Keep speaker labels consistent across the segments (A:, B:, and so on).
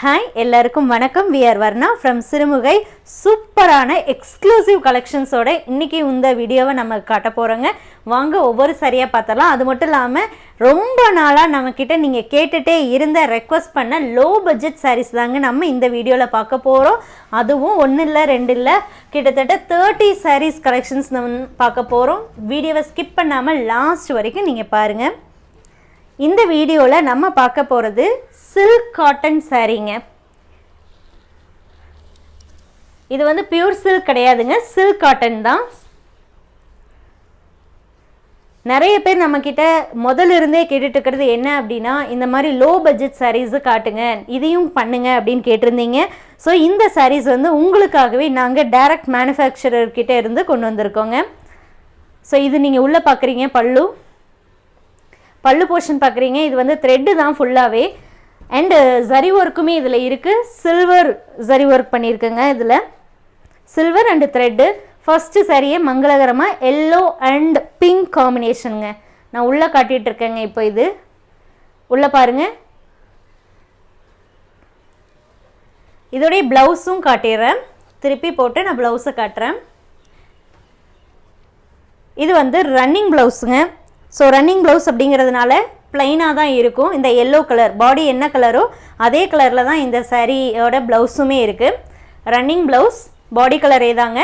A: Hi எல்லாருக்கும் வணக்கம். We are Varna from Sirumugai சூப்பரான எக்ஸ்க்ளூசிவ் கலெக்ஷன்ஸோட இன்றைக்கி இந்த வீடியோவை நம்ம காட்ட போகிறோங்க வாங்க ஒவ்வொரு சரியாக பார்த்தலாம் அது மட்டும் இல்லாமல் ரொம்ப நாளாக நம்மக்கிட்ட நீங்கள் கேட்டுகிட்டே இருந்த ரெக்வஸ்ட் பண்ண லோ பட்ஜெட் சாரீஸ் தாங்க நம்ம இந்த வீடியோவில் பார்க்க போகிறோம் அதுவும் ஒன்று இல்லை ரெண்டு இல்லை கிட்டத்தட்ட தேர்ட்டி சாரீஸ் கலெக்ஷன்ஸ் நம்ம பார்க்க போகிறோம் வீடியோவை ஸ்கிப் பண்ணாமல் லாஸ்ட் வரைக்கும் நீங்கள் பாருங்கள் இந்த வீடியோவில் நம்ம பார்க்க போகிறது சில்க் காட்டன் சாரீங்க இது வந்து பியூர் சில்க் கிடையாதுங்க. சில்க் காட்டன் தான். நிறைய பேர் நம்மக்கிட்ட முதல்ல இருந்தே கேட்டுட்டு இருக்கிறது என்ன அப்படின்னா இந்த மாதிரி லோ பட்ஜெட் சாரீஸு காட்டுங்க. இதையும் பண்ணுங்க அப்படின்னு கேட்டிருந்தீங்க. ஸோ இந்த சாரீஸ் வந்து உங்களுக்காகவே நாங்கள் டைரக்ட் மேனுஃபேக்சரர்கிட்ட இருந்து கொண்டு வந்திருக்கோங்க. ஸோ இது நீங்கள் உள்ளே பார்க்குறீங்க பல்லு. பல்லு போர்ஷன் பார்க்குறீங்க இது வந்து த்ரெட்டு தான் ஃபுல்லாகவே அண்டு ஜரி ஒர்க்குமே இதில் இருக்குது சில்வர் ஜரி ஒர்க் பண்ணியிருக்குங்க இதில். சில்வர் அண்டு த்ரெட்டு ஃபஸ்ட்டு சரியே மங்களகரமாக எல்லோ அண்ட் பிங்க் காம்பினேஷனுங்க நான் உள்ளே காட்டிகிட்ருக்கேங்க இப்போ இது. உள்ளே பாருங்க. இதோடைய ப்ளவுஸும் காட்டிடுறேன். திருப்பி போட்டு நான் ப்ளவுஸை காட்டுறேன். இது வந்து ரன்னிங் ப்ளவுஸுங்க ஸோ ரன்னிங் ப்ளவுஸ் அப்படிங்கிறதுனால ப்ளைனாக தான் இருக்கும். இந்த எல்லோ கலர் பாடி என்ன கலரோ அதே கலரில் தான் இந்த சாரியோட ப்ளவுஸுமே இருக்குது ரன்னிங் ப்ளவுஸ் பாடி கலரே தாங்க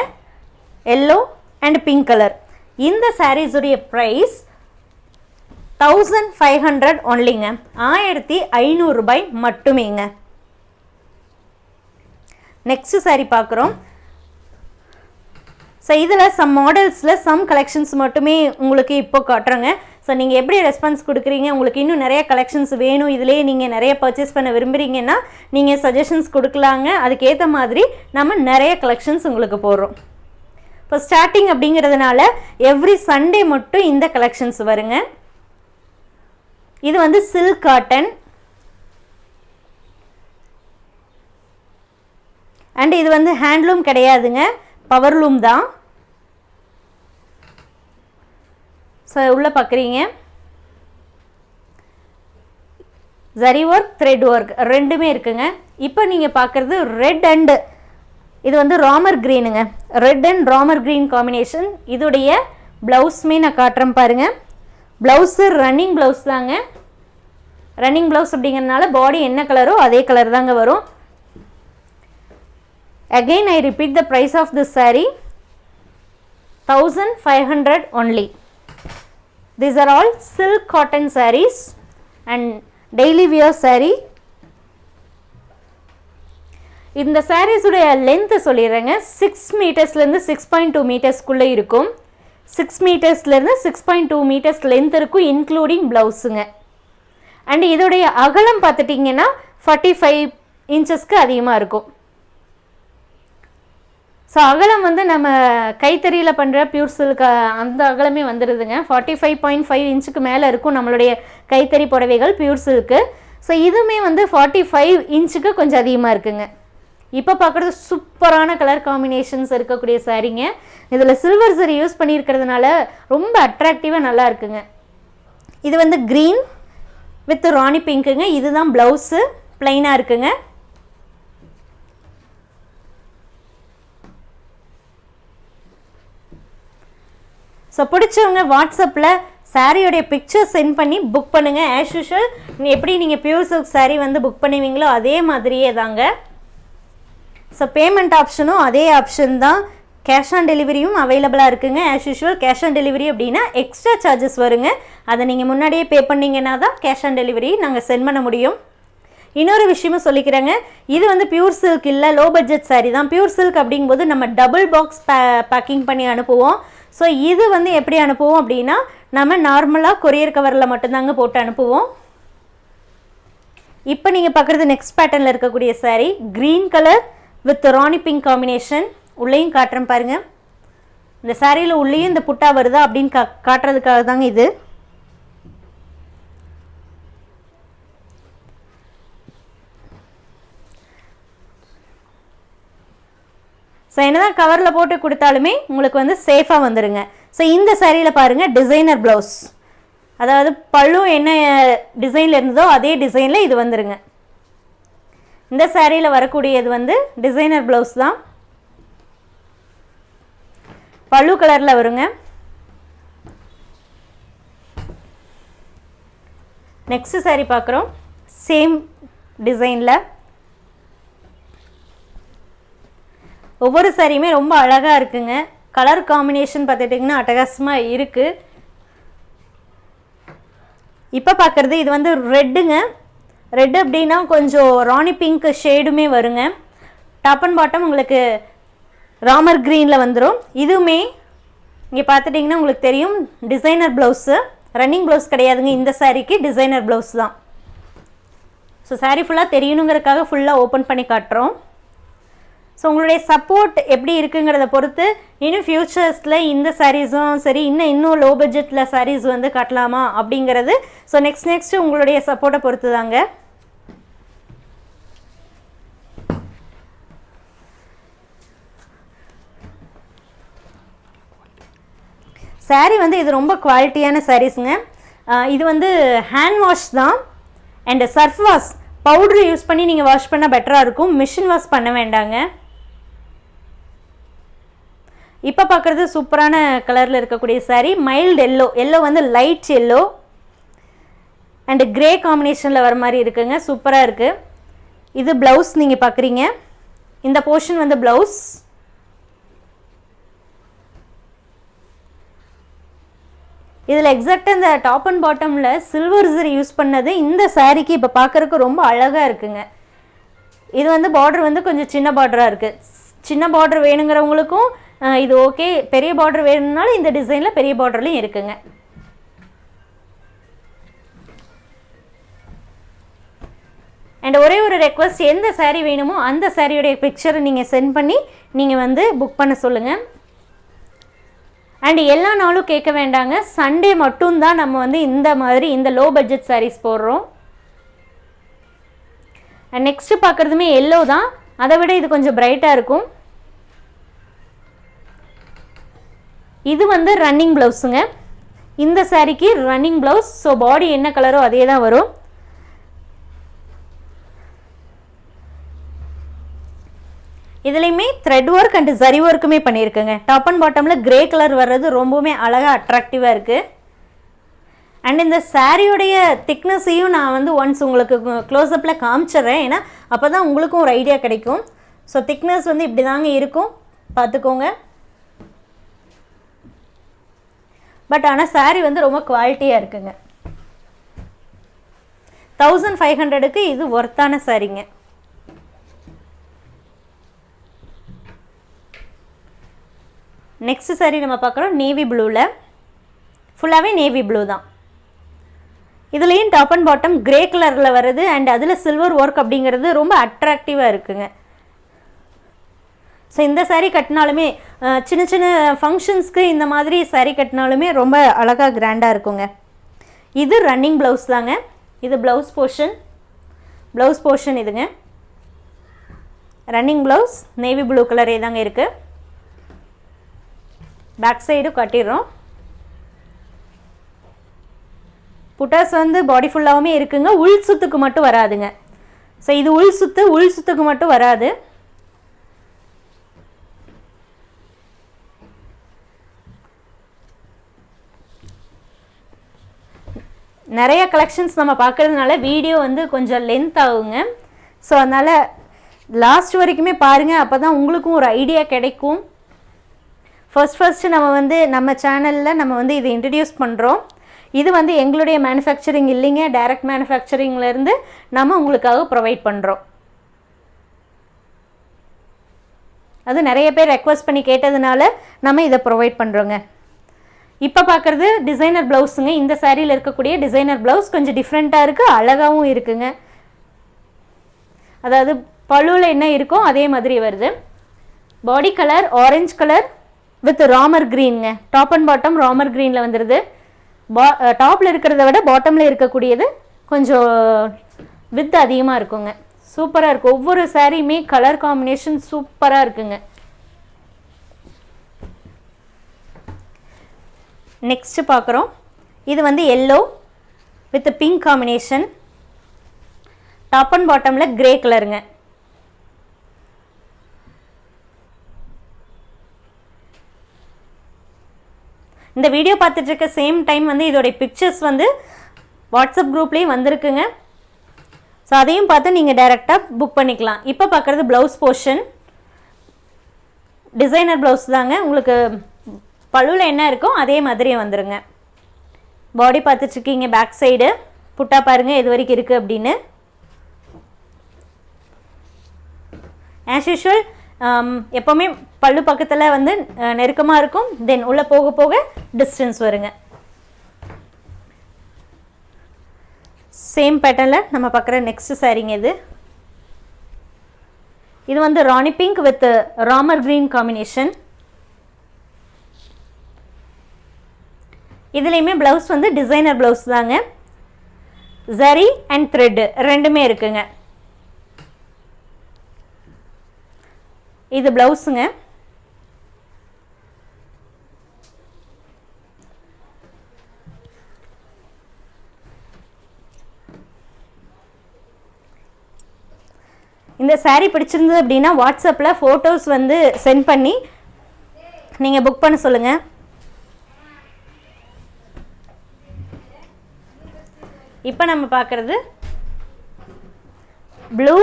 A: எல்லோ அண்ட் பிங்க் கலர் இந்த சாரீஸுடைய ப்ரைஸ் தௌசண்ட் ஃபைவ் ஹண்ட்ரட் ஒன்லிங்க ஆயிரத்தி ஐநூறுரூபாய் மட்டுமேங்க. நெக்ஸ்ட் சாரீ பார்க்குறோம் ஸோ இதில் சம் மாடல்ஸில் சம் கலெக்ஷன்ஸ் மட்டுமே உங்களுக்கு இப்போ காட்டுறேங்க. ஸோ நீங்கள் எப்படி ரெஸ்பான்ஸ் கொடுக்குறீங்க? உங்களுக்கு இன்னும் நிறைய கலெக்ஷன்ஸ் வேணும். இதிலே நீங்கள் நிறைய பர்ச்சேஸ் பண்ண விரும்புகிறீங்கன்னா நீங்கள் சஜஷன்ஸ் கொடுக்கலாங்க. அதுக்கேற்ற மாதிரி நம்ம நிறைய கலெக்ஷன்ஸ் உங்களுக்கு போடுறோம். இப்போ ஸ்டார்டிங் அப்படிங்கிறதுனால எவ்ரி சண்டே மட்டும் இந்த கலெக்ஷன்ஸ் வருங்க. இது வந்து சில்க் காட்டன் அண்ட் இது வந்து ஹேண்ட்லூம் கிடையாதுங்க. பவர்லூம் தான். ஸோ உள்ளே பார்க்குறீங்க ஜரி ஒர்க் த்ரெட் ஒர்க் ரெண்டுமே இருக்குங்க. இப்போ நீங்கள் பார்க்குறது ரெட் அண்டு இது வந்து Ramar க்ரீனுங்க red and Ramar green combination இதோடைய ப்ளவுஸுமே நான் காட்டுறேன் பாருங்கள் ப்ளவுஸு ரன்னிங் ப்ளவுஸ் தாங்க. ரன்னிங் ப்ளவுஸ் அப்படிங்கிறதுனால பாடி என்ன கலரோ அதே கலர் தாங்க வரும். Again I repeat the price of this of this saree. 1500 only. These are all silk cotton sarees and daily wear saree. இந்த சாரீஸுடைய லென்த்து சொல்லிடுறேங்க. சிக்ஸ் மீட்டர்ஸ்லேருந்து சிக்ஸ் பாயிண்ட் டூ மீட்டர்ஸ்க்குள்ளே இருக்கும். Six மீட்டர்ஸ்லேருந்து six point two metres length இருக்கும் including ப்ளவுஸுங்க and இதோடைய அகலம் பார்த்துட்டிங்கன்னா ஃபார்ட்டி ஃபைவ் இன்ச்சஸ்க்கு அதிகமாக இருக்கும். ஸோ அகலம் வந்து நம்ம கைத்தறியில் பண்ணுற பியூர் சில்க் அந்த அகலமே வந்துடுதுங்க ஃபார்ட்டி ஃபைவ் பாயிண்ட் ஃபைவ் இன்ச்சுக்கு மேலே இருக்கும் நம்மளுடைய கைத்தறி புடவைகள் பியூர் சில்க்கு ஸோ இதுவுமே வந்து ஃபார்ட்டி ஃபைவ் இன்ச்சுக்கு கொஞ்சம் அதிகமாக இருக்குங்க. இப்போ பார்க்குறது சூப்பரான கலர் காம்பினேஷன்ஸ் இருக்கக்கூடிய சாரீங்க இதில் சில்வர் சரி யூஸ் பண்ணியிருக்கிறதுனால ரொம்ப அட்ராக்டிவாக நல்லா இருக்குங்க. இது வந்து க்ரீன் வித் ராணி பிங்க்குங்க இதுதான் ப்ளவுஸு ப்ளைனாக இருக்குங்க. ஸோ பிடிச்சவங்க வாட்ஸ்அப்பில் சாரியோடைய பிக்சர் சென்ட் பண்ணி புக் பண்ணுங்கள் ஆஸ் யூஷுவல் எப்படி நீங்கள் பியூர் சில்க் சாரீ வந்து புக் பண்ணுவீங்களோ அதே மாதிரியே தாங்க. ஸோ பேமெண்ட் ஆப்ஷனும் அதே ஆப்ஷன் தான். கேஷ் ஆன் டெலிவரியும் அவைலபிளாக இருக்குங்க. As usual cash on delivery அப்படின்னா எக்ஸ்ட்ரா சார்ஜஸ் வருங்க. அதை நீங்கள் முன்னாடியே பே பண்ணிங்கன்னா தான் கேஷ் ஆன் டெலிவரி நாங்கள் சென்ட் பண்ண முடியும். இன்னொரு விஷயமும் சொல்லிக்கிறேங்க. இது வந்து பியூர் சில்க் இல்லை லோ பட்ஜெட் சாரீ தான். பியூர் சில்க் அப்படிங்கும்போது நம்ம டபுள் பாக்ஸ் பே பேக்கிங் பண்ணி அனுப்புவோம். ஸோ இது வந்து எப்படி அனுப்புவோம் அப்படின்னா நம்ம நார்மலாக கொரியர் கவரில் மட்டும்தாங்க போட்டு அனுப்புவோம். இப்போ நீங்கள் பார்க்குறது நெக்ஸ்ட் பேட்டர்னில் இருக்கக்கூடிய saree green colour with rani pink combination உள்ளேயும் காட்டுறேன் பாருங்கள் இந்த சாரியில் உள்ளேயும் இந்த புட்டா வருதா அப்படின்னு கா காட்டுறதுக்காக தாங்க இது. ஸோ என்னதான் கவரில் போட்டு கொடுத்தாலுமே உங்களுக்கு வந்து சேஃபாக வந்துடுங்க ஸோ இந்த சேரீயில் பாருங்கள் டிசைனர் ப்ளவுஸ் அதாவது பழு என்ன டிசைனில் இருந்ததோ அதே டிசைனில் இது வந்துருங்க. இந்த சேரீயில் வரக்கூடியது வந்து டிசைனர் ப்ளவுஸ் தான். பழு கலரில் வருங்க. நெக்ஸ்ட் சாரீ பார்க்குறோம். சேம் டிசைனில் ஒவ்வொரு சாரியுமே ரொம்ப அழகாக இருக்குங்க. கலர் காம்பினேஷன் பார்த்துட்டிங்கன்னா அட்டகாசமாக இருக்குது இப்போ பார்க்குறது இது வந்து ரெட்டுங்க. ரெட்டு அப்படின்னா கொஞ்சம் ராணி பிங்க் ஷேடுமே வருங்க. டாப் அண்ட் பாட்டம் உங்களுக்கு ராமர் க்ரீனில் வந்துடும் இதுவுமே இங்கே பார்த்துட்டிங்கன்னா உங்களுக்கு தெரியும். டிசைனர் ப்ளவுஸு ரன்னிங் ப்ளவுஸ் கிடையாதுங்க. இந்த சாரீக்கு டிசைனர் ப்ளவுஸ் தான். ஸோ சாரீ ஃபுல்லாக தெரியணுங்கிறதுக்காக ஃபுல்லாக ஓப்பன் பண்ணி காட்டுறோம். ஸோ உங்களுடைய சப்போர்ட் எப்படி இருக்குங்கிறத பொறுத்து இன்னும் ஃப்யூச்சர்ஸில் இந்த சாரீஸும் சரி இன்னும் இன்னும் லோ பட்ஜெட்டில் சாரீஸ் வந்து கட்டலாமா அப்படிங்கிறது. ஸோ நெக்ஸ்ட் நெக்ஸ்ட்டு உங்களுடைய சப்போர்ட்டை பொறுத்து தாங்க சாரீ வந்து இது ரொம்ப குவாலிட்டியான சாரீஸுங்க இது வந்து ஹேண்ட் வாஷ் தான். And surf wash powder use பண்ணி நீங்கள் வாஷ் பண்ணால் பெட்டராக இருக்கும். மிஷின் வாஷ் பண்ண வேண்டாங்க. இப்போ பார்க்குறது சூப்பரான கலரில் இருக்கக்கூடிய saree மைல்டு எல்லோ எல்லோ வந்து லைட் எல்லோ அண்டு கிரே காம்பினேஷனில் வர மாதிரி இருக்குங்க. சூப்பராக இருக்குது இது ப்ளவுஸ் நீங்கள் பார்க்குறீங்க இந்த போர்ஷன் வந்து ப்ளவுஸ் இதில் எக்ஸாக்டாக இந்த டாப் அண்ட் பாட்டமில் சில்வர் ஜரி யூஸ் பண்ணது இந்த சாரீக்கு இப்போ பார்க்குறக்கு ரொம்ப அழகாக இருக்குங்க. இது வந்து பார்டர் வந்து கொஞ்சம் சின்ன பார்டராக இருக்குது சின்ன பார்டர் வேணுங்கிறவங்களுக்கும் இது ஓகே பெரிய பார்டர் வேணும்னாலும் இந்த டிசைனில் பெரிய பார்டர்லையும் இருக்குங்க. அண்ட் ஒரே ஒரு ரெக்வஸ்ட் எந்த சாரீ வேணுமோ அந்த சாரியோடைய பிக்சரை நீங்கள் சென்ட் பண்ணி நீங்கள் வந்து புக் பண்ண சொல்லுங்கள் அண்ட் எல்லா நாளும் கேட்க வேண்டாங்க. சண்டே மட்டும்தான் நம்ம வந்து இந்த மாதிரி இந்த லோ பட்ஜெட் சாரீஸ் போடுறோம். அண்ட் நெக்ஸ்ட்டு பார்க்குறதுமே எல்லோ தான். அதை விட இது கொஞ்சம் பிரைட்டாக இருக்கும். இது வந்து ரன்னிங் ப்ளவுஸுங்க இந்த சாரீக்கு ரன்னிங் ப்ளவுஸ் ஸோ பாடி என்ன கலரோ அதே தான் வரும். இதுலேயுமே த்ரெட் ஒர்க் அண்ட் ஜரி ஒர்க்குமே பண்ணியிருக்குங்க. டாப் அண்ட் பாட்டமில் கிரே கலர் வர்றது ரொம்பவுமே அழகாக அட்ராக்டிவாக இருக்குது அண்ட் இந்த சாரியோடைய திக்னஸையும் நான் வந்து ஒன்ஸ் உங்களுக்கு க்ளோஸ்அப்பில் காமிச்சிடுறேன். ஏன்னா அப்போ தான் உங்களுக்கும் ஒரு ஐடியா கிடைக்கும். ஸோ திக்னஸ் வந்து இப்படி தாங்க இருக்கும். பார்த்துக்கோங்க. பட் ஆனால் சாரீ வந்து ரொம்ப குவாலிட்டியாக இருக்குங்க. தௌசண்ட் ஃபைவ் ஹண்ட்ரடுக்கு இது ஒர்த்தான சாரீங்க நெக்ஸ்ட் saree நம்ம பார்க்குறோம் நேவி ப்ளூவில் ஃபுல்லாகவே நேவி ப்ளூ தான். இதுலேயும் டாப் அண்ட் பாட்டம் கிரே கலரில் வருது அண்ட் அதில் சில்வர் ஒர்க் அப்படிங்கிறது ரொம்ப அட்ராக்டிவாக இருக்குங்க. ஸோ இந்த சாரீ கட்டினாலுமே சின்ன சின்ன ஃபங்க்ஷன்ஸ்க்கு இந்த மாதிரி சாரீ கட்டினாலுமே ரொம்ப அழகாக கிராண்டாக இருக்குங்க. இது ரன்னிங் ப்ளவுஸ் தாங்க. இது ப்ளவுஸ் போர்ஷன் ப்ளவுஸ் போர்ஷன் இதுங்க. ரன்னிங் ப்ளவுஸ் நேவி ப்ளூ கலரே தாங்க இருக்குது பேக் சைடும் கட்டிடுறோம். புட்டாஸ் வந்து பாடி ஃபுல்லாகவுமே இருக்குங்க. உள் சுத்துக்கு மட்டும் வராதுங்க. ஸோ இது உள் சுத்து உள் சுத்துக்கு மட்டும் வராது. நிறைய கலெக்ஷன்ஸ் நம்ம பார்க்கறதுனால வீடியோ வந்து கொஞ்சம் லென்த் ஆகுங்க. ஸோ அதனால் லாஸ்ட் வரைக்குமே பாருங்கள் அப்போ தான் உங்களுக்கும் ஒரு ஐடியா கிடைக்கும். ஃபர்ஸ்ட் ஃபஸ்ட்டு நம்ம வந்து நம்ம சேனலில் நம்ம வந்து இதை இன்ட்ரடியூஸ் பண்ணுறோம் இது வந்து எங்களுடைய மேனுஃபேக்சரிங் இல்லைங்க. டைரக்ட் மேனுஃபேக்சரிங்லேருந்து நம்ம உங்களுக்காக ப்ரொவைட் பண்ணுறோம் அது நிறைய பேர் ரெக்வஸ்ட் பண்ணி கேட்டதுனால நம்ம இதை ப்ரொவைட் பண்ணுறோங்க இப்போ பார்க்குறது டிசைனர் ப்ளவுஸுங்க இந்த சேரீயில் இருக்கக்கூடிய டிசைனர் ப்ளவுஸ் கொஞ்சம் டிஃப்ரெண்ட்டாக இருக்குது அழகாகவும் இருக்குங்க. அதாவது பழுவில் என்ன இருக்கோ அதே மாதிரி வருது. Body colour orange colour with Ramar க்ரீனுங்க top and bottom Ramar க்ரீனில் வந்துடுது பா டாப்பில் இருக்கிறத விட பாட்டமில் இருக்கக்கூடியது கொஞ்சம் வித் அதிகமாக இருக்குங்க. சூப்பராக இருக்கும் ஒவ்வொரு சாரியுமே கலர் காம்பினேஷன் சூப்பராக இருக்குங்க. நெக்ஸ்ட்டு பார்க்குறோம். இது வந்து yellow with pink combination top and பாட்டமில் கிரே கலருங்க இந்த வீடியோ பார்த்துட்ருக்க சேம் டைம் வந்து இதோடைய பிக்சர்ஸ் வந்து வாட்ஸ்அப் குரூப்லேயும் வந்திருக்குங்க. ஸோ அதையும் பார்த்து நீங்கள் டைரெக்டாக புக் பண்ணிக்கலாம். இப்போ பார்க்குறது ப்ளவுஸ் போர்ஷன் டிசைனர் ப்ளவுஸ் தாங்க. உங்களுக்கு பழுவில் என்ன இருக்கோ அதே மாதிரி வந்துடுங்க பாடி பார்த்துட்ருக்கீங்க பேக் சைடு புட்டா பாருங்கள் எது வரைக்கும் இருக்குது அப்படின்னு. ஆஸ் யூஷுவல் um, எப்போவுமே பல்லு பக்கத்தில் வந்து நெருக்கமாக இருக்கும். தென் உள்ளே போக போக டிஸ்டன்ஸ் வருங்க. சேம் பேட்டர்னில் நம்ம பார்க்குற நெக்ஸ்ட் சாரீங்க இது. இது வந்து rani pink with Ramar green combination இதுலேயுமே ப்ளவுஸ் வந்து டிசைனர் ப்ளவுஸ் தாங்க. ஜரி அண்ட் த்ரெட்டு ரெண்டுமே இருக்குங்க. இது ப்ளவுஸுங்க இந்த சாரீ பிடிச்சிருந்தது அப்படின்னா வாட்ஸ்அப்பில் ஃபோட்டோஸ் வந்து சென்ட் பண்ணி நீங்கள் புக் பண்ண சொல்லுங்கள் இப்போ நம்ம பார்க்குறது ப்ளூ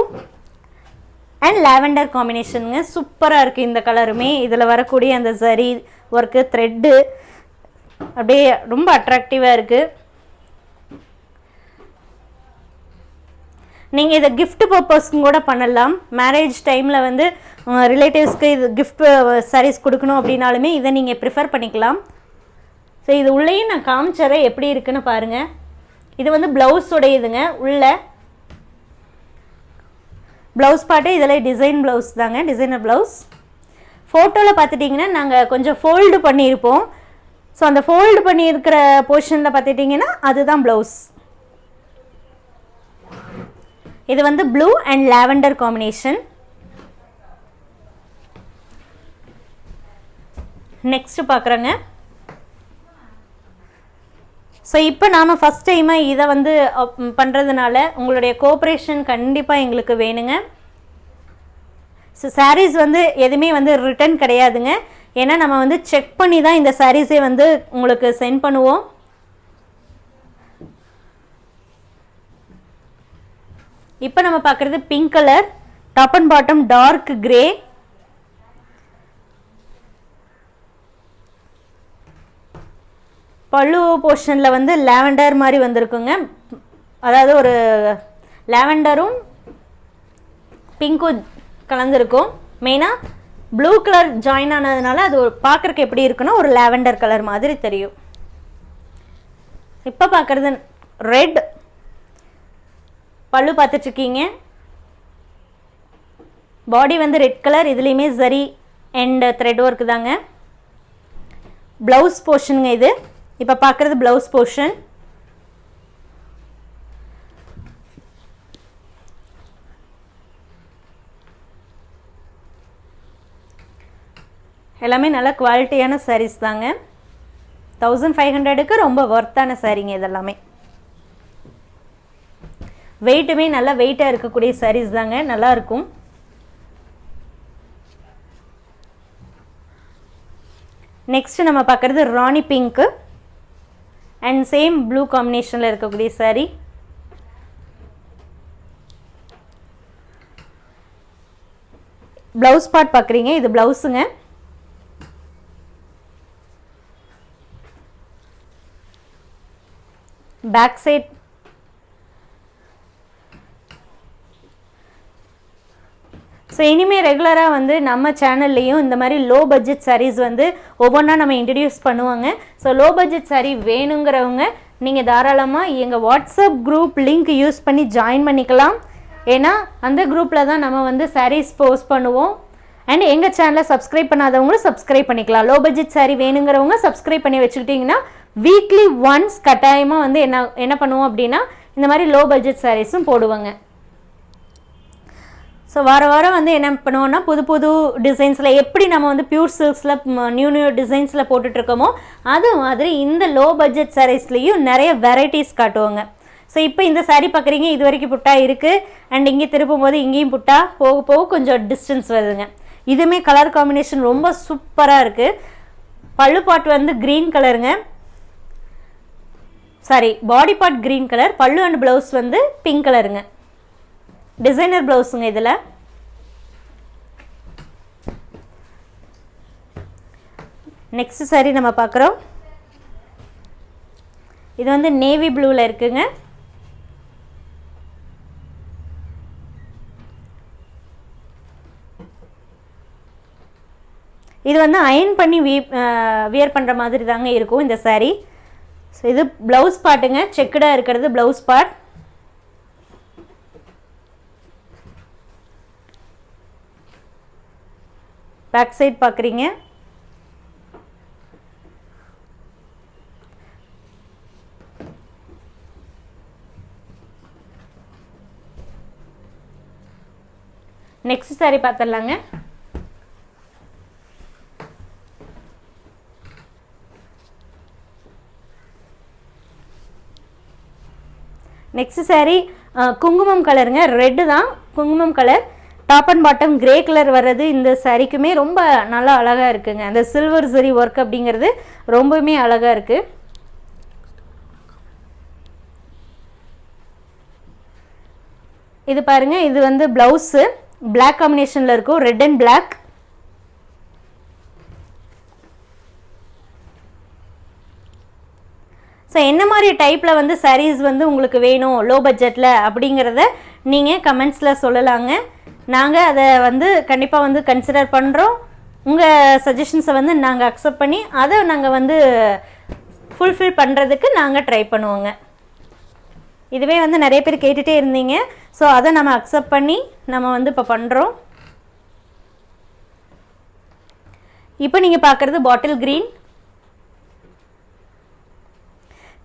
A: அண்ட் லாவெண்டர் காம்பினேஷனுங்க சூப்பராக இருக்குது இந்த கலருமே. இதில் வரக்கூடிய அந்த சரி ஒர்க்கு த்ரெட்டு அப்படியே ரொம்ப அட்ராக்டிவாக இருக்குது நீங்கள் இதை கிஃப்ட் பர்பஸ்க்கும் கூட பண்ணலாம். மேரேஜ் டைமில் வந்து ரிலேட்டிவ்ஸ்க்கு இது கிஃப்ட் சாரீஸ் கொடுக்கணும் அப்படின்னாலுமே இதை நீங்கள் ப்ரிஃபர் பண்ணிக்கலாம். ஸோ இது உள்ளேயும் நான் காமிச்சறேன் எப்படி இருக்குன்னு பாருங்கள் இது வந்து ப்ளவுஸுடையதுங்க உள்ள ப்ளவுஸ் பாட்டு இதில் டிசைன் ப்ளவுஸ் தாங்க டிசைனர் ப்ளவுஸ் ஃபோட்டோவில் பார்த்துட்டிங்கன்னா நாங்கள் கொஞ்சம் ஃபோல்டு பண்ணியிருப்போம். ஸோ அந்த ஃபோல்டு பண்ணியிருக்கிற போர்ஷனில் பார்த்துட்டிங்கன்னா அதுதான் ப்ளவுஸ் இது வந்து blue and lavender combination next பார்க்குறேங்க. ஸோ இப்போ நாம் ஃபஸ்ட் டைமாக இதை வந்து பண்ணுறதுனால உங்களுடைய கோஆப்ரேஷன் கண்டிப்பாக எங்களுக்கு வேணுங்க. ஸோ சாரீஸ் வந்து எதுவுமே வந்து ரிட்டர்ன் கிடையாதுங்க. ஏன்னா நம்ம வந்து செக் பண்ணி தான் இந்த சாரீஸே வந்து உங்களுக்கு சென்ட் பண்ணுவோம். இப்போ நம்ம பார்க்குறது pink colour top and bottom dark grey pallu போர்ஷனில் வந்து லாவெண்டர் மாதிரி வந்திருக்குங்க. அதாவது ஒரு லாவெண்டரும் பிங்க்கும் கலந்துருக்கும். மெயினாக ப்ளூ கலர் ஜாயின் ஆனதுனால அது ஒரு பார்க்குறக்கு எப்படி இருக்குன்னா ஒரு லாவெண்டர் கலர் மாதிரி தெரியும். இப்போ பார்க்குறது ரெட் பல்லு பார்த்துட்ருக்கீங்க. பாடி வந்து ரெட் கலர் இதுலேயுமே சரி அண்ட் த்ரெட் ஒர்க்கு தாங்க. ப்ளவுஸ் போர்ஷனுங்க இது. இப்போ பார்க்குறது ப்ளவுஸ் போர்ஷன் எல்லாமே நல்ல குவாலிட்டியான சாரீஸ் தாங்க. தௌசண்ட் ஃபைவ் ஹண்ட்ரடுக்கு ரொம்ப ஒர்த்தான சாரீங்க இதெல்லாமே. வெயிட்டுமே நல்லா வெயிட்டாக இருக்கக்கூடிய சாரீஸ் தாங்க நல்லாயிருக்கும் நெக்ஸ்ட் நம்ம பார்க்குறது rani pink and same blue காம்பினேஷனில் இருக்கக்கூடிய சாரீ ப்ளவுஸ் பார்ட் பார்க்குறீங்க இது ப்ளவுஸுங்க பேக் சைட் ஸோ இனிமேல் ரெகுலராக வந்து நம்ம சேனல்லையும் இந்த மாதிரி லோ பட்ஜெட் சாரீஸ் வந்து ஒவ்வொன்றா நம்ம இன்ட்ரடியூஸ் பண்ணுவாங்க. ஸோ லோ பட்ஜெட் சாரீ வேணுங்கிறவங்க நீங்கள் தாராளமாக எங்கள் வாட்ஸ்அப் குரூப் லிங்க் யூஸ் பண்ணி ஜாயின் பண்ணிக்கலாம். ஏன்னா அந்த குரூப்பில் தான் நம்ம வந்து சாரீஸ் போஸ்ட் பண்ணுவோம். அண்ட் எங்கள் சேனலை சப்ஸ்கிரைப் பண்ணாதவங்களும் சப்ஸ்கிரைப் பண்ணிக்கலாம். லோ பட்ஜெட் சாரீ வேணுங்கிறவங்க சப்ஸ்கிரைப் பண்ணி வச்சுக்கிட்டிங்கன்னா வீக்லி ஒன்ஸ் கட்டாயமாக வந்து என்ன என்ன பண்ணுவோம் அப்படின்னா இந்த மாதிரி லோ பட்ஜெட் சாரீஸும் போடுவாங்க. ஸோ வார வாரம் வந்து என்ன பண்ணுவோம்னா புது புது டிசைன்ஸில் எப்படி நம்ம வந்து பியூர் சில்க்ஸில் நியூ நியூ டிசைன்ஸில் போட்டுட்ருக்கோமோ அது மாதிரி இந்த லோ பட்ஜெட் சாரீஸ்லேயும் நிறைய வெரைட்டிஸ் காட்டுவாங்க. ஸோ இப்போ இந்த சாரீ பார்க்குறீங்க இது வரைக்கும் புட்டா இருக்குது அண்ட் இங்கே திருப்பும் போது இங்கேயும் புட்டா. போக போக கொஞ்சம் டிஸ்டன்ஸ் வருதுங்க. இதுவுமே கலர் காம்பினேஷன் ரொம்ப சூப்பராக இருக்குது பல்லு பாட் வந்து க்ரீன் கலருங்க saree body part green colour pallu and blouse வந்து பிங்க் கலருங்க டிசைனர் ப்ளவுஸுங்க இதில். நெக்ஸ்ட் சாரி நம்ம பார்க்குறோம் இது வந்து நேவி ப்ளூவில் இருக்குங்க. இது வந்து அயன் பண்ணி வீ வியர் பண்ணுற மாதிரி தாங்க இருக்கும் இந்த saree. ஸோ இது ப்ளவுஸ் பார்ட்டுங்க செக்குடாக இருக்கிறது ப்ளவுஸ் பார்ட் பேக் சைட் பார்க்குறீங்க நெக்ஸ்ட் சாரி பார்த்துடலாங்க நெக்ஸ்ட் சாரி குங்குமம் கலருங்க ரெட்டு தான் குங்குமம் colour top and bottom grey colour வர்றது இந்த சாரீக்குமே ரொம்ப நல்லா அழகாக இருக்குங்க. அந்த சில்வர் சரி ஒர்க் அப்படிங்கிறது ரொம்பவுமே அழகாக இருக்குது இது பாருங்க இது வந்து ப்ளவுஸு பிளாக் காம்பினேஷனில் இருக்கும். ரெட் அண்ட் பிளாக் ஸோ என்ன மாதிரி டைப்பில் வந்து சாரீஸ் வந்து உங்களுக்கு வேணும்? லோ பட்ஜெட்டில் அப்படிங்கிறத நீங்கள் கமெண்ட்ஸில் சொல்லலாங்க. நாங்கள் அதை வந்து கண்டிப்பாக வந்து கன்சிடர் பண்ணுறோம் உங்கள் சஜஷன்ஸை வந்து நாங்கள் அக்செப்ட் பண்ணி அதை நாங்கள் வந்து ஃபுல்ஃபில் பண்ணுறதுக்கு நாங்கள் ட்ரை பண்ணுவோங்க. இதுவே வந்து நிறைய பேர் கேட்டுகிட்டே இருந்தீங்க. ஸோ அதை நம்ம அக்செப்ட் பண்ணி நம்ம வந்து இப்போ பண்ணுறோம் இப்போ நீங்கள் பார்க்குறது பாட்டில் க்ரீன்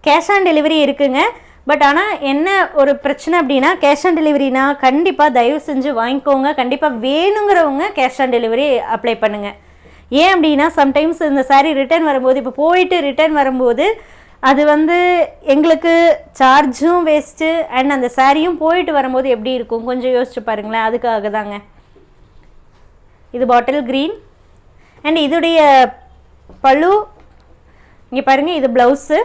A: கேஷ் ஆன் டெலிவரி இருக்குங்க. பட் ஆனால் என்ன ஒரு பிரச்சனை அப்படின்னா கேஷ் ஆன் டெலிவரினா கண்டிப்பாக தயவு செஞ்சு வாங்கிக்கோங்க. கண்டிப்பாக வேணுங்கிறவங்க கேஷ் ஆன் டெலிவரி அப்ளை பண்ணுங்கள் ஏன் அப்படின்னா சம்டைம்ஸ் இந்த saree ரிட்டர்ன் வரும்போது இப்போ போயிட்டு ரிட்டர்ன் வரும்போது அது வந்து எங்களுக்கு சார்ஜும் வேஸ்ட்டு அண்ட் அந்த சாரியும் போயிட்டு வரும்போது எப்படி இருக்கும்? கொஞ்சம் யோசிச்சு பாருங்களேன். அதுக்காக தாங்க. இது பாட்டில் க்ரீன் அண்ட் இதுடைய பழு இங்கே பாருங்கள் இது ப்ளவுஸு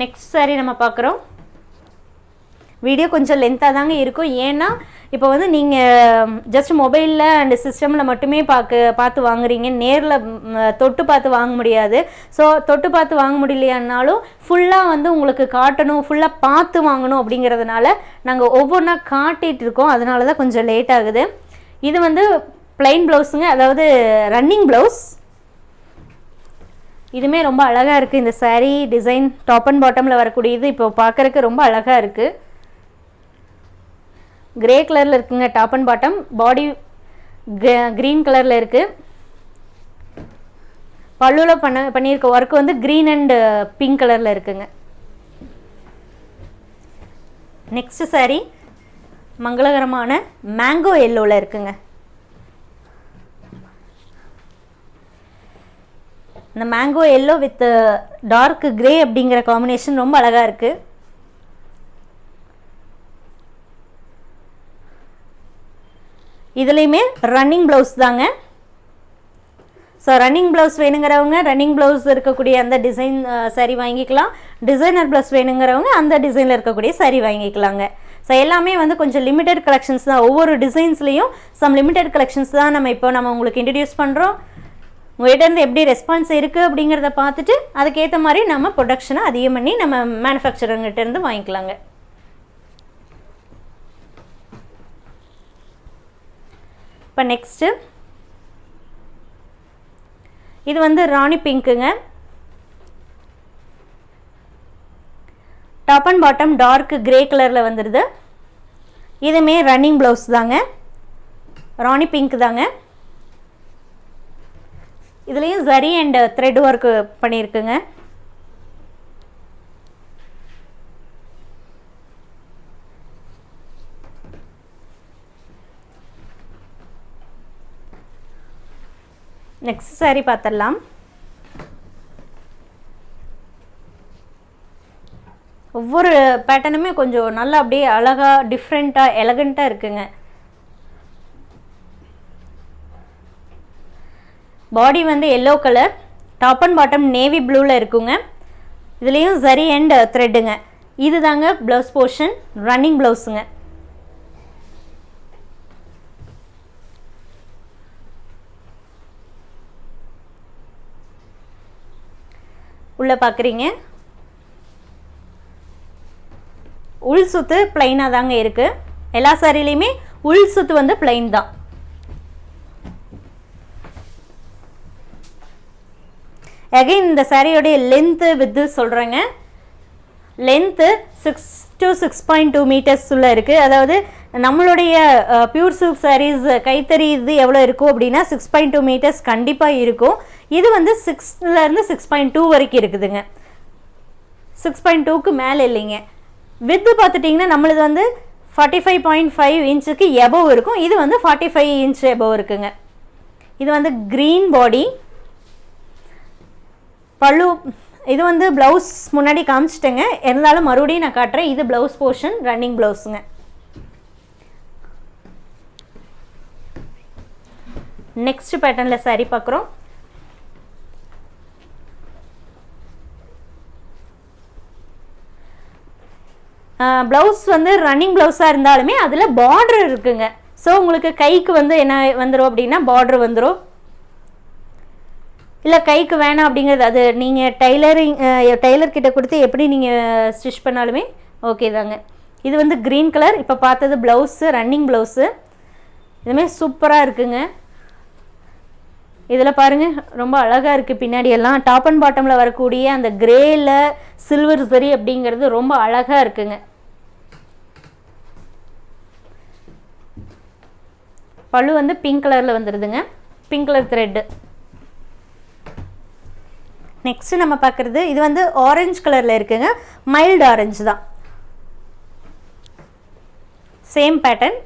A: நெக்ஸ்ட் சாரீ நம்ம பார்க்குறோம். வீடியோ கொஞ்சம் லென்த்தாக தாங்க இருக்கும். ஏன்னா இப்போ வந்து நீங்கள் ஜஸ்ட் மொபைலில் அண்ட் சிஸ்டமில் மட்டுமே பார்க்க பார்த்து வாங்குறீங்க. நேரில் தொட்டு பார்த்து வாங்க முடியாது. ஸோ தொட்டு பார்த்து வாங்க முடியலையானாலும் ஃபுல்லாக வந்து உங்களுக்கு காட்டணும் ஃபுல்லாக பார்த்து வாங்கணும் அப்படிங்கிறதுனால நாங்கள் ஒவ்வொன்றா காட்டிகிட்டு இருக்கோம். அதனால தான் கொஞ்சம் லேட் ஆகுது. இது வந்து ப்ளைன் ப்ளவுஸுங்க அதாவது ரன்னிங் ப்ளவுஸ் இதுவுமே ரொம்ப அழகாக இருக்குது இந்த சேரீ டிசைன் டாப் அண்ட் பாட்டமில் வரக்கூடியது இப்போ பார்க்குறக்கு ரொம்ப அழகாக இருக்குது கிரே கலரில் இருக்குங்க top and bottom body green கலரில் இருக்குது பல்லுவில் பண்ண பண்ணியிருக்க ஒர்க் வந்து க்ரீன் அண்ட் பிங்க் கலரில் இருக்குங்க. நெக்ஸ்ட் சாரீ மங்களகரமான மேங்கோ எல்லோவில் இருக்குங்க. இந்த mango yellow with dark grey அப்படிங்கிற காம்பினேஷன் ரொம்ப அழகாக இருக்குது இதுலேயுமே ரன்னிங் ப்ளவுஸ் தாங்க. ஸோ ரன்னிங் ப்ளவுஸ் வேணுங்கிறவங்க ரன்னிங் ப்ளவுஸ் இருக்கக்கூடிய அந்த டிசைன் சரி uh, வாங்கிக்கலாம். டிசைனர் ப்ளவுஸ் வேணுங்கிறவங்க அந்த டிசைனில் இருக்கக்கூடிய சரி வாங்கிக்கலாங்க. ஸோ எல்லாமே வந்து கொஞ்சம் லிமிடெட் கலெக்ஷன்ஸ் தான். ஒவ்வொரு டிசைன்ஸ்லேயும் சம் லிமிடெட் கலெக்ஷன்ஸ் தான் நம்ம இப்போ நம்ம உங்களுக்கு இன்ட்ரடியூஸ் பண்ணுறோம் உங்கள்கிட்டருந்து எப்படி ரெஸ்பான்ஸ் இருக்குது அப்படிங்கிறத பார்த்துட்டு அதுக்கேற்ற மாதிரி நம்ம ப்ரொடக்ஷனை அதிகம் பண்ணி நம்ம மேனுஃபேக்சரங்கிட்டேருந்து வாங்கிக்கலாங்க. இப்போ நெக்ஸ்ட்டு இது வந்து ராணி பிங்க்குங்க top and bottom dark grey கலரில் வந்துடுது இதுவுமே ரன்னிங் ப்ளவுஸ் தாங்க. ராணி பிங்க் தாங்க. இதுலேயும் சரி அண்ட் த்ரெட் ஒர்க்கு பண்ணியிருக்குங்க நெக்ஸ்ட் சாரி பார்த்துடலாம் ஒவ்வொரு பேட்டர்னுமே கொஞ்சம் நல்லா அப்படியே அழகாக டிஃப்ரெண்ட்டாக எலகண்ட்டாக இருக்குங்க. பாடி வந்து yellow colour top and bottom navy ப்ளூவில் இருக்குங்க. இதுலேயும் சரி அண்ட் த்ரெட்டுங்க இது தாங்க ப்ளவுஸ் போர்ஷன் ரன்னிங் ப்ளவுஸுங்க உள்ளே பார்க்குறீங்க உள் சுத்து பிளைனாக தாங்க இருக்குது எல்லா சாரிலையுமே உள் சுத்து வந்து பிளைன் தான். அகைன் இந்த சாரியோடைய லென்த்து வித்து சொல்கிறேங்க length six to six point two metres உள்ள இருக்குது அதாவது நம்மளுடைய பியூர் சில்க் சாரீஸ் கைத்தறி இது எவ்வளோ இருக்கும் அப்படின்னா சிக்ஸ் பாயிண்ட் டூ மீட்டர்ஸ் கண்டிப்பாக இருக்கும். இது வந்து சிக்ஸ்லேருந்து சிக்ஸ் பாயிண்ட் டூ வரைக்கும் இருக்குதுங்க. சிக்ஸ் பாயிண்ட் டூக்கு மேலே இல்லைங்க. வித்து பார்த்துட்டிங்கன்னா நம்மளது வந்து ஃபார்ட்டி ஃபைவ் பாயிண்ட் ஃபைவ் இன்ச்சுக்கு எபவ் இருக்கும். இது வந்து ஃபார்ட்டி ஃபைவ் இன்ச் எபவ் இருக்குங்க. இது வந்து க்ரீன் பாடி பல்லு இது வந்து ப்ளவுஸ் முன்னாடி காமிச்சிட்டேங்க. இருந்தாலும் மறுபடியும் நான் காட்டுறேன். இது ப்ளவுஸ் போர்ஷன் ரன்னிங் ப்ளவுஸுங்க நெக்ஸ்ட் பேட்டர்னில் சரி பார்க்குறோம். ப்ளவுஸ் வந்து ரன்னிங் ப்ளவுஸாக இருந்தாலுமே அதில் பார்டர் இருக்குங்க. ஸோ உங்களுக்கு கைக்கு வந்து என்ன வந்துடும் அப்படின்னா பார்டர் வந்துடும் இல்லை கைக்கு வேணாம் அப்படிங்கிறது அது நீங்கள் டைலரிங் டைலர்கிட்ட கொடுத்து எப்படி நீங்கள் ஸ்டிச் பண்ணாலுமே ஓகே தாங்க. இது வந்து க்ரீன் கலர் இப்போ பார்த்தது ப்ளவுஸு ரன்னிங் ப்ளவுஸு இதுமாரி சூப்பராக இருக்குங்க. இதில் பாருங்கள் ரொம்ப அழகாக இருக்குது பின்னாடி எல்லாம். டாப் அண்ட் பாட்டமில் வரக்கூடிய அந்த கிரேயில் சில்வர் சரி அப்படிங்கிறது ரொம்ப அழகாக இருக்குங்க. பழு வந்து பிங்க் கலரில் வந்துடுதுங்க பிங்க் கலர் த்ரெட்டு நெக்ஸ்ட்டு நம்ம பார்க்குறது இது வந்து ஆரஞ்சு கலரில் இருக்குங்க. மைல்டு ஆரஞ்சு தான். சேம் பேட்டர்ன்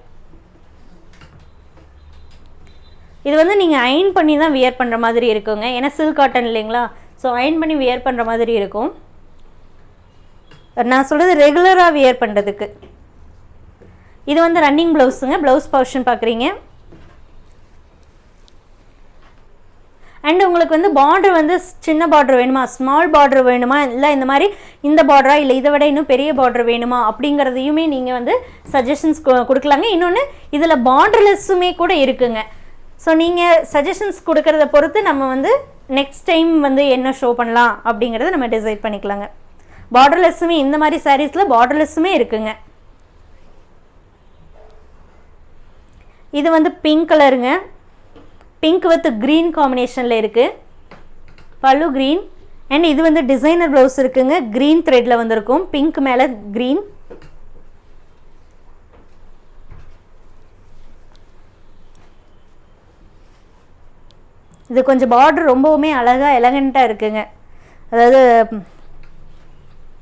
A: இது வந்து நீங்கள் அயன் பண்ணி தான் வியர் பண்ணுற மாதிரி இருக்குங்க. ஏன்னா சில்க் காட்டன் இல்லைங்களா? ஸோ அயன் பண்ணி வியர் பண்ணுற மாதிரி இருக்கும். நான் சொல்கிறது ரெகுலராக வியர் பண்ணுறதுக்கு இது வந்து ரன்னிங் ப்ளவுஸுங்க ப்ளவுஸ் போர்ஷன் பார்க்குறீங்க. அண்ட் உங்களுக்கு வந்து பார்டர் வந்து சின்ன பார்டர் வேணுமா? ஸ்மால் பார்டர் வேணுமா? இல்லை இந்த மாதிரி இந்த பார்டரா இல்லை இதை விட இன்னும் பெரிய பார்டர் வேணுமா? அப்படிங்கிறதையுமே நீங்கள் வந்து சஜஷன்ஸ் கொடுக்கலாங்க. இன்னொன்று இதில் பார்டர்லெஸ்ஸுமே கூட இருக்குங்க. ஸோ நீங்கள் சஜஷன்ஸ் கொடுக்கறத பொறுத்து நம்ம வந்து நெக்ஸ்ட் டைம் வந்து என்ன ஷோ பண்ணலாம் அப்படிங்கிறத நம்ம டிசைட் பண்ணிக்கலாங்க. பார்டர்லெஸ்ஸுமே இந்த மாதிரி சாரீஸில் பார்டர்லெஸ்ஸுமே இருக்குங்க. இது வந்து பிங்க் கலருங்க பிங்க் வித் க்ரீன் காம்பினேஷனில் இருக்குது பல்லு க்ரீன் அண்ட் இது வந்து டிசைனர் ப்ளவுஸ் இருக்குங்க. க்ரீன் த்ரெட்டில் வந்திருக்கும். பிங்க் மேலே க்ரீன் இது கொஞ்சம் பார்டர் ரொம்பவுமே அழகாக எலகண்ட்டாக இருக்குங்க. அதாவது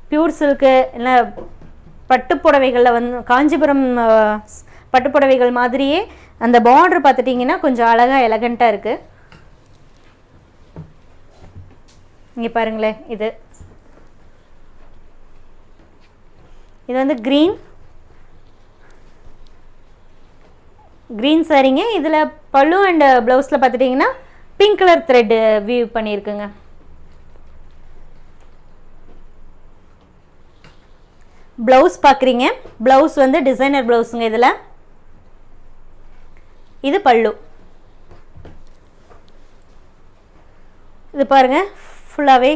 A: பியூர் சில்க்கு இல்லை பட்டுப்புடவைகளில் வந்து காஞ்சிபுரம் பட்டுப்புடவைகள் மாதிரியே அந்த பார்டர் பார்த்துட்டிங்கன்னா கொஞ்சம் அழகாக எலகண்ட்டாக இருக்குது இங்கே பாருங்களேன் இது. இது வந்து க்ரீன் க்ரீன் சாரீங்க இதில் பல்லு அண்ட் ப்ளவுஸில் பார்த்துட்டிங்கன்னா பிங்க் கலர் த்ரெட் வியூ பண்ணியிருக்குங்க. ப்ளவுஸ் பார்க்குறீங்க. ப்ளவுஸ் வந்து டிசைனர் ப்ளவுஸுங்க இதில். இது பல்லு. இது பாருங்கள் ஃபுல்லாகவே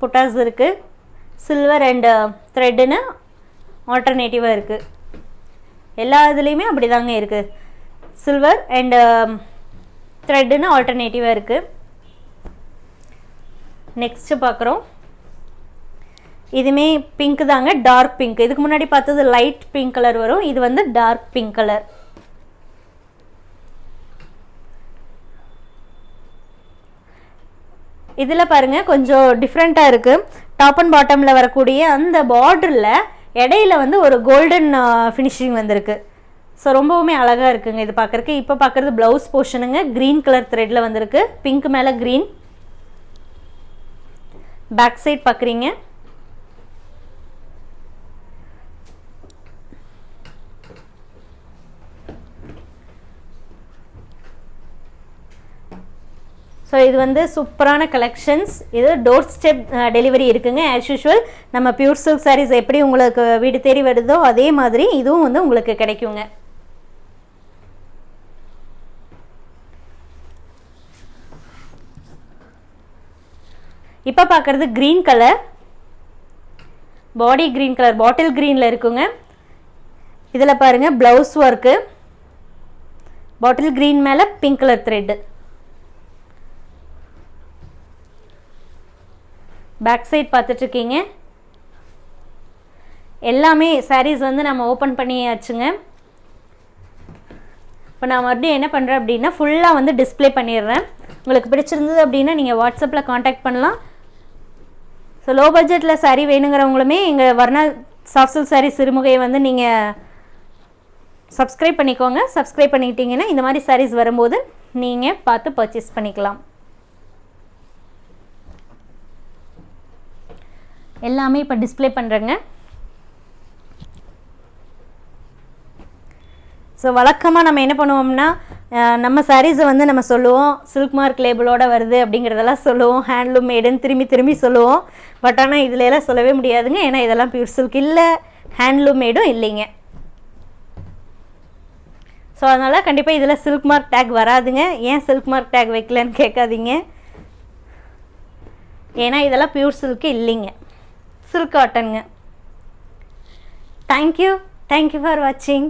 A: புட்டாஸ் இருக்குது சில்வர் அண்டு த்ரெட்டுன்னு ஆல்டர்னேட்டிவாக இருக்குது எல்லா இதுலேயுமே அப்படி um, தாங்க இருக்குது சில்வர் அண்டு த்ரெட்டுன்னு ஆல்டர்னேட்டிவாக இருக்குது நெக்ஸ்ட்டு பார்க்குறோம் இதுவுமே பிங்க் தாங்க டார்க் பிங்க் இதுக்கு முன்னாடி பார்த்தது லைட் பிங்க் கலர் வரும். இது வந்து டார்க் பிங்க் கலர் இதில் பாருங்க கொஞ்சம் டிஃப்ரெண்ட்டாக இருக்குது டாப் அண்ட் பாட்டமில் வரக்கூடிய அந்த பார்டரில் இடையில வந்து ஒரு கோல்டன் ஃபினிஷிங் வந்திருக்கு. ஸோ ரொம்பவுமே அழகாக இருக்குங்க இது பார்க்குறக்கு இப்போ பார்க்குறது ப்ளவுஸ் போர்ஷனுங்க க்ரீன் கலர் த்ரெட்டில் வந்திருக்கு. பிங்க் மேலே க்ரீன் பேக் சைட் பார்க்குறீங்க ஸோ இது வந்து சூப்பரான கலெக்ஷன்ஸ் இது டோர் ஸ்டெப் டெலிவரி இருக்குங்க. ஆஸ் யூஷுவல் நம்ம பியூர் சில்க் சாரீஸ் எப்படி உங்களுக்கு வீடு தேடி வருதோ அதே மாதிரி இதுவும் வந்து உங்களுக்கு கிடைக்குங்க. இப்போ பார்க்குறது green colour body green colour பாட்டில் க்ரீனில் இருக்குங்க. இதில் பாருங்கள் ப்ளவுஸ் ஒர்க்கு பாட்டில் க்ரீன் மேலே pink colour thread back side பார்த்துட்ருக்கீங்க எல்லாமே சாரீஸ் வந்து நம்ம ஓப்பன் பண்ணியாச்சுங்க. இப்போ நான் மறுபடியும் என்ன பண்ணுறேன் அப்படின்னா ஃபுல்லாக வந்து டிஸ்ப்ளே பண்ணிடுறேன். உங்களுக்கு பிடிச்சிருந்தது அப்படின்னா நீங்கள் வாட்ஸ்அப்பில் காண்டாக்ட் பண்ணலாம். ஸோ லோ பட்ஜெட்டில் சாரீ வேணுங்கிறவங்களுமே எங்கள் வர்ணா சாஃப்ட் சாரீ சிறுமுகையை வந்து நீங்கள் சப்ஸ்கிரைப் பண்ணிக்கோங்க. சப்ஸ்கிரைப் பண்ணிக்கிட்டீங்கன்னா இந்த மாதிரி சாரீஸ் வரும்போது நீங்கள் பார்த்து பர்ச்சேஸ் பண்ணிக்கலாம். எல்லாமே இப்போ டிஸ்ப்ளே பண்ணுறேங்க ஸோ வழக்கமாக நம்ம என்ன பண்ணுவோம்னா நம்ம சாரீஸை வந்து நம்ம சொல்லுவோம் சில்க் மார்க் லேபிளோட வருது அப்படிங்கிறதெல்லாம் சொல்லுவோம் ஹேண்ட்லூம் மேடுன்னு திரும்பி திரும்பி சொல்லுவோம். பட் ஆனால் இதில் எல்லாம் சொல்லவே முடியாதுங்க. ஏன்னா இதெல்லாம் பியூர் சில்க் இல்லை ஹேண்ட்லூம் மேடும் இல்லைங்க. ஸோ அதனால் கண்டிப்பாக இதில் சில்க் மார்க் டேக் வராதுங்க. ஏன் சில்க் மார்க் டேக் வைக்கலன்னு கேட்காதீங்க. ஏன்னா இதெல்லாம் பியூர் சில்க்கு இல்லைங்க. சில்காட்டனுங்க தேங்க்யூ தேங்க்யூ ஃபார் வாட்சிங்